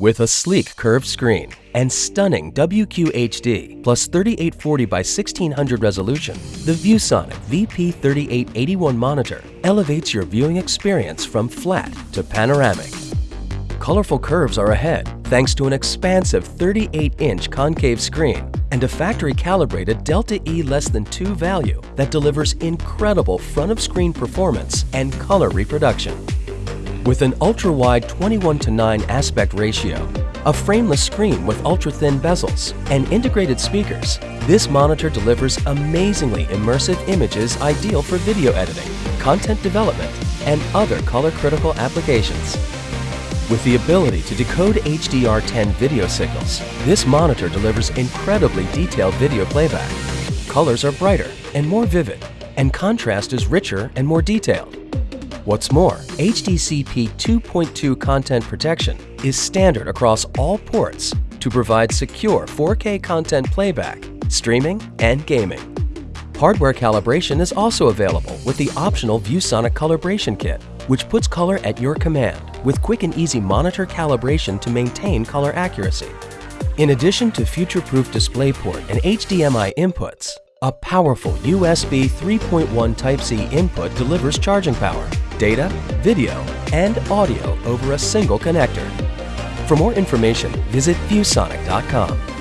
With a sleek curved screen and stunning WQHD plus 3840 by 1600 resolution, the ViewSonic VP3881 monitor elevates your viewing experience from flat to panoramic. Colorful curves are ahead thanks to an expansive 38-inch concave screen and a factory-calibrated Delta E less than 2 value that delivers incredible front-of-screen performance and color reproduction. With an ultra-wide 21 to 9 aspect ratio, a frameless screen with ultra-thin bezels, and integrated speakers, this monitor delivers amazingly immersive images ideal for video editing, content development, and other color-critical applications. With the ability to decode HDR10 video signals, this monitor delivers incredibly detailed video playback. Colors are brighter and more vivid, and contrast is richer and more detailed. What's more, HDCP 2.2 content protection is standard across all ports to provide secure 4K content playback, streaming, and gaming. Hardware calibration is also available with the optional ViewSonic Calibration Kit, which puts color at your command with quick and easy monitor calibration to maintain color accuracy. In addition to future-proof DisplayPort and HDMI inputs, a powerful USB 3.1 Type-C input delivers charging power, data, video, and audio over a single connector. For more information, visit ViewSonic.com.